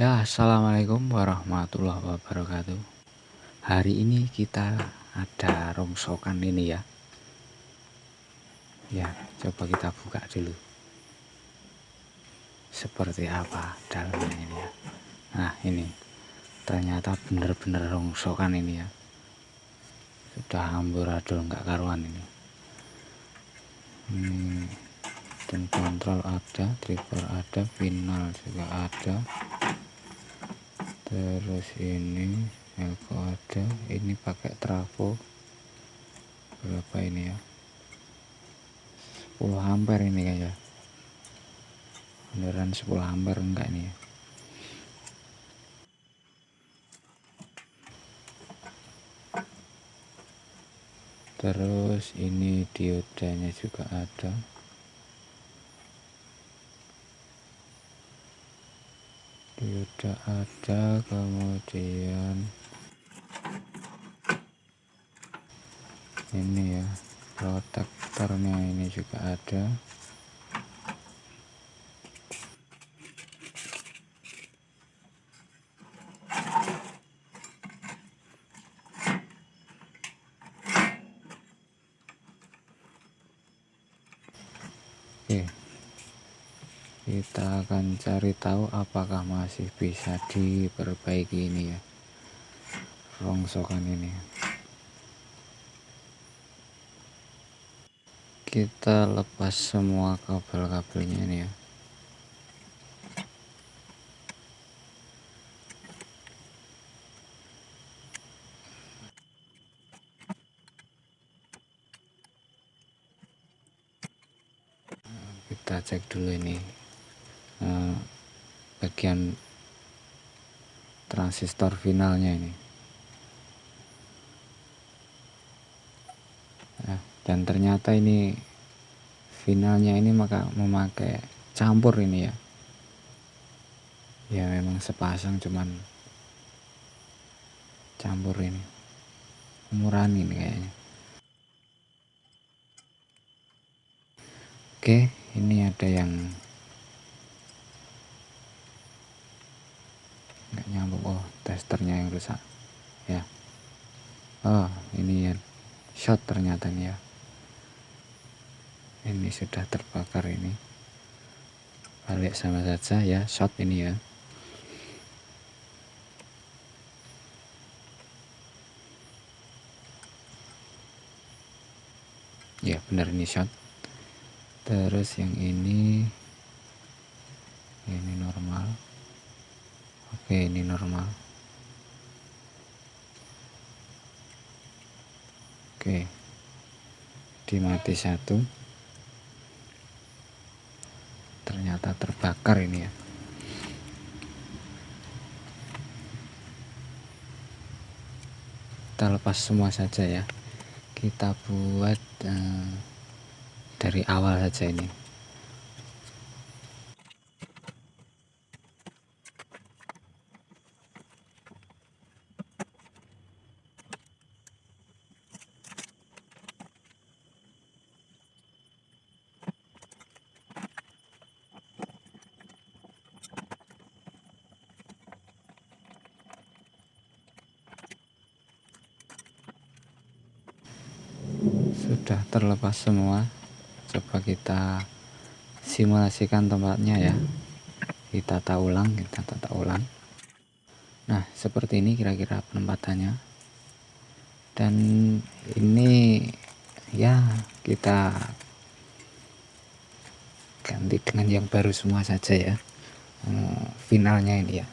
Ya, assalamualaikum warahmatullahi wabarakatuh. Hari ini kita ada rongsokan ini ya. Ya, coba kita buka dulu. Seperti apa dalamnya ini ya. Nah, ini ternyata benar-benar rongsokan ini ya. Sudah amburadul nggak karuan ini. Ini dan kontrol ada, trigger ada, final juga ada terus ini elko ada. Ini pakai trafo berapa ini ya? 10 ampere ini kayak beneran 10 ampere enggak ini ya? Terus ini diodanya juga ada sudah ada kemudian. Ini ya protektornya ini juga ada Oke cari tahu apakah masih bisa diperbaiki ini ya rongsokan ini. Kita lepas semua kabel-kabelnya ini ya. Kita cek dulu ini Eh, bagian transistor finalnya ini. Nah, dan ternyata ini finalnya ini maka memakai campur ini ya. Ya memang sepasang cuman campur ini. Murah ini kayaknya. Oke ini ada yang nggak nyambung. Oh testernya yang rusak. Ya. Oh ini ya shot ternyata nih ya. Ini sudah terbakar ini. Balik sama saja ya shot ini ya. Ya benar ini shot. Terus yang ini ini normal oke ini normal. Oke di mati satu. Ternyata terbakar ini ya. Kita lepas semua saja ya. Kita buat uh, dari awal saja ini sudah terlepas semua. Coba kita simulasikan tempatnya ya. Kita tata ulang kita tata ulang. Nah seperti ini kira-kira penempatannya. Dan ini ya kita ganti dengan yang baru semua saja ya. Finalnya ini ya.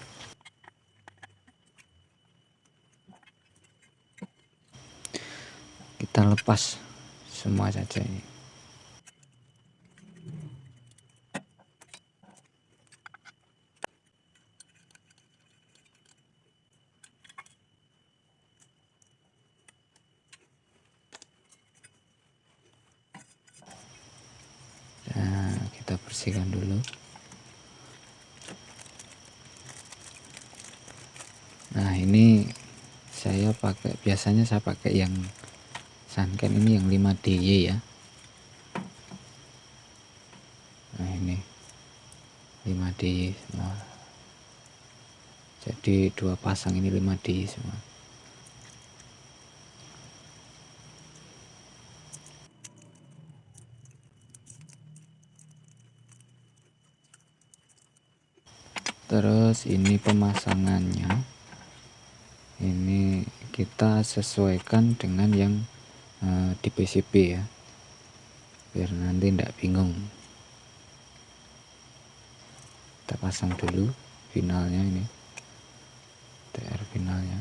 Kita lepas semua saja ini nah kita bersihkan dulu. Nah ini saya pakai biasanya saya pakai yang sunken ini yang 5 DY ya. Nah ini. 5 DY semua. Jadi dua pasang ini 5D semua. Terus ini pemasangannya. Ini kita sesuaikan dengan yang uh, di PCB ya. Biar nanti tidak bingung. Kita pasang dulu finalnya ini TR finalnya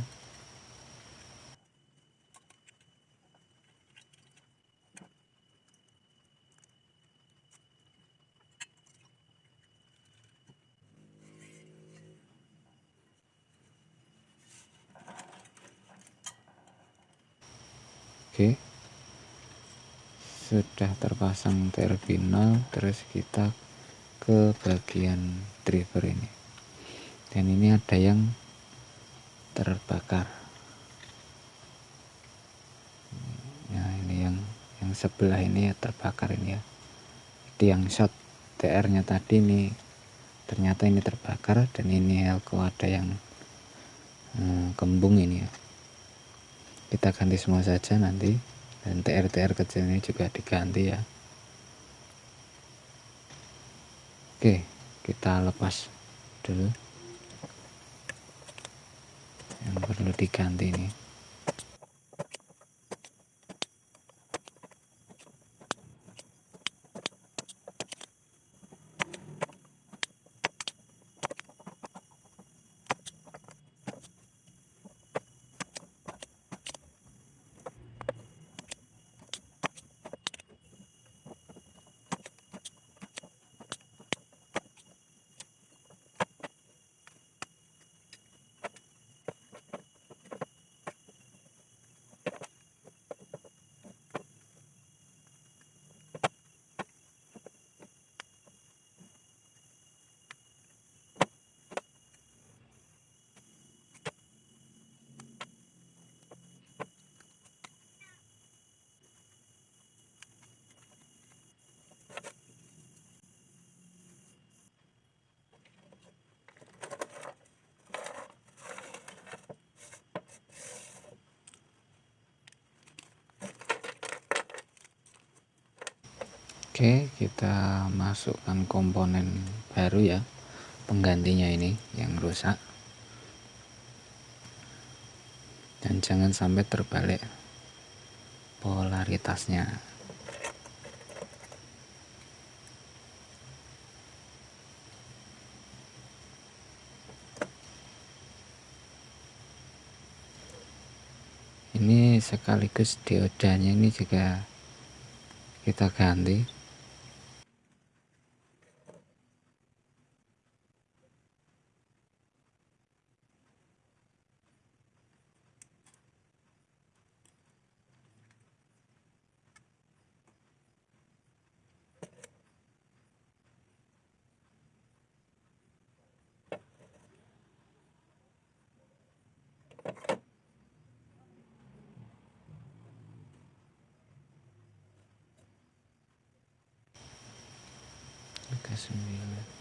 Oke sudah terpasang terminal terus kita ke bagian driver ini. Dan ini ada yang terbakar. Nah ini yang yang sebelah ini ya terbakar ini ya. Di yang shot TR nya tadi ini. Ternyata ini terbakar dan ini elko ada yang hmm, kembung ini ya. Kita ganti semua saja nanti dan TR-TR kecil ini juga diganti ya. Oke kita lepas dulu. Yang perlu diganti ini Oke kita masukkan komponen baru ya penggantinya ini yang rusak. Dan jangan sampai terbalik polaritasnya. Ini sekaligus diodanya ini juga kita ganti Look at.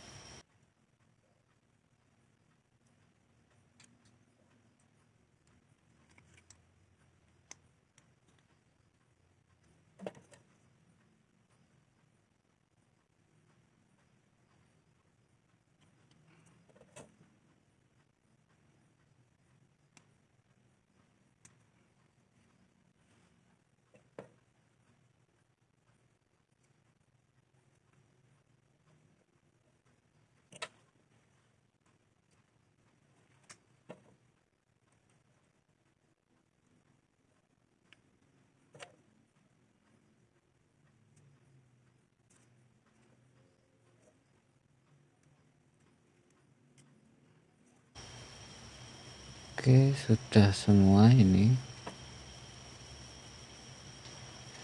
Oke sudah semua ini.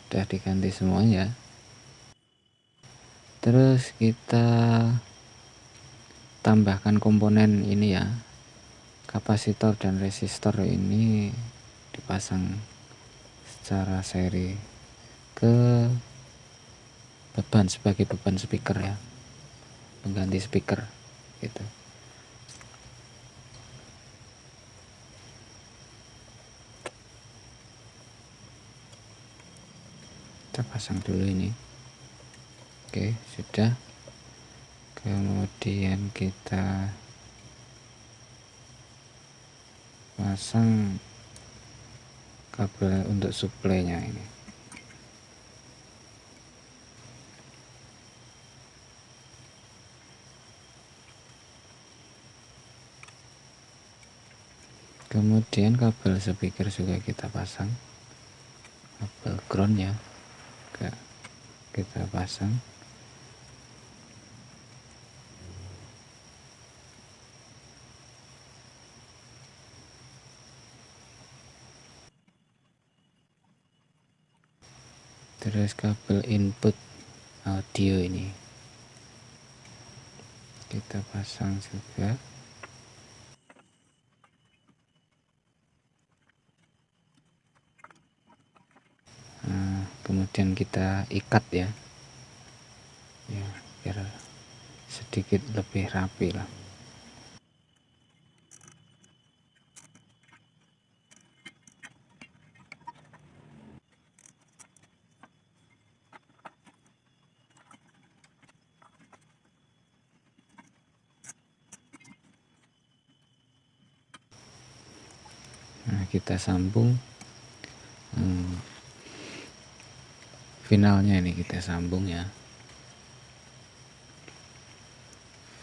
Sudah diganti semuanya. Terus kita tambahkan komponen ini ya. Kapasitor dan resistor ini dipasang secara seri ke beban sebagai beban speaker ya. Pengganti speaker gitu kita pasang dulu ini. Oke sudah. Kemudian kita pasang kabel untuk suplainya ini. Kemudian kabel speaker juga kita pasang. Kabel ground ya kita pasang. Terus kabel input audio ini. Kita pasang juga kemudian kita ikat ya. Ya biar sedikit lebih rapi lah. Nah, kita sambung hmm, finalnya ini kita sambung ya.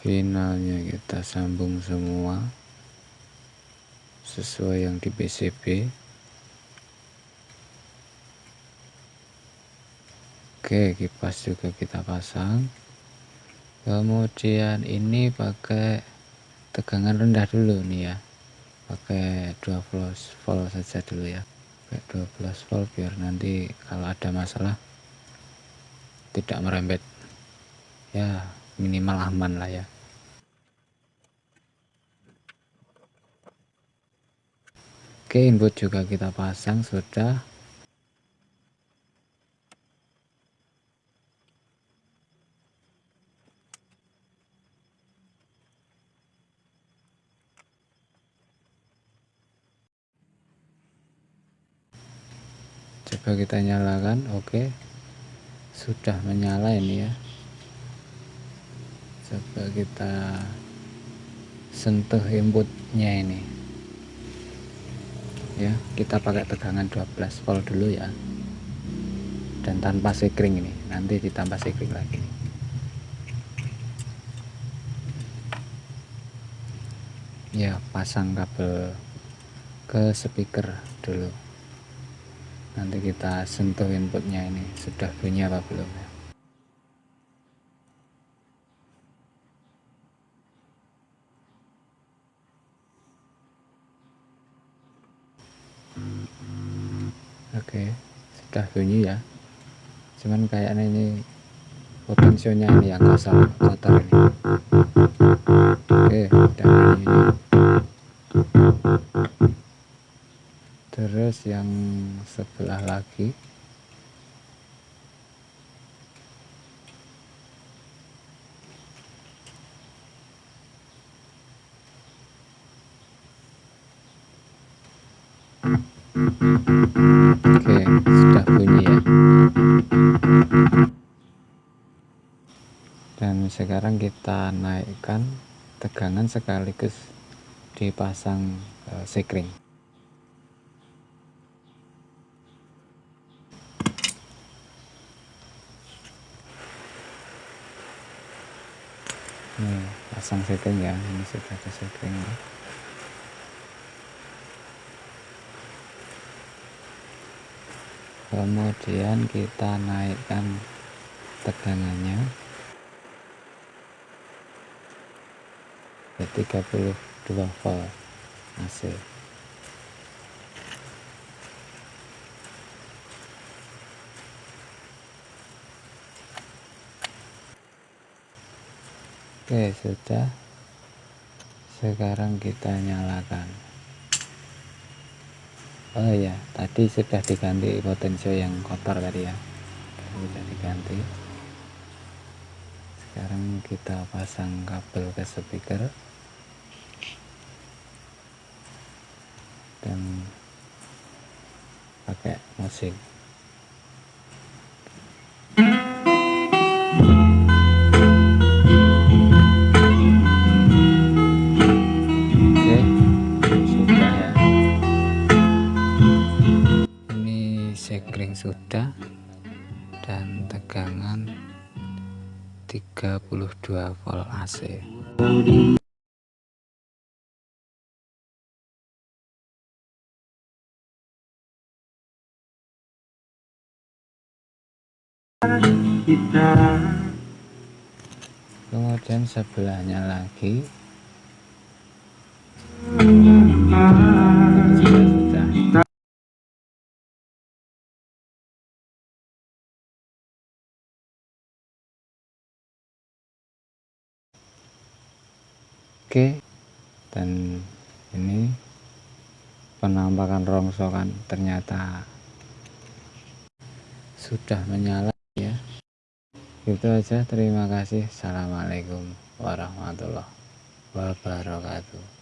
Finalnya kita sambung semua. Sesuai yang di PCB oke kipas juga kita pasang. Kemudian ini pakai tegangan rendah dulu nih ya. Pakai 12 volt saja dulu ya. Pakai 12 volt biar nanti kalau ada masalah tidak merembet. Ya minimal aman lah ya. Oke input juga kita pasang sudah. Coba kita nyalakan oke. okay sudah menyala ini ya. Coba kita sentuh inputnya ini. Ya kita pakai tegangan 12 volt dulu ya. Dan tanpa sekring ini. Nanti ditambah sekring lagi. Ya pasang kabel ke speaker dulu nanti kita sentuh inputnya ini sudah bunyi apa belum ya? Oke sudah bunyi ya. Cuman kayaknya ini potensinya ini yang kasar kotor ini. Oke udah bunyi ini terus yang sebelah lagi Oke, sudah bunyi ya. Dan sekarang kita naikkan tegangan sekaligus dipasang uh, sekring. Nih pasang setting ya ini sudah ada setting. Kemudian kita naikkan tegangannya. Ke 32 volt AC Oke sudah. Sekarang kita nyalakan. Oh ya tadi sudah diganti potensio yang kotor tadi ya. Sudah diganti. Sekarang kita pasang kabel ke speaker. Dan pakai musik sudah dan tegangan 32 volt AC kemudian sebelahnya lagi Oke. Dan ini penampakan rongsokan ternyata sudah menyala ya. Itu aja terima kasih. Assalamualaikum warahmatullahi wabarakatuh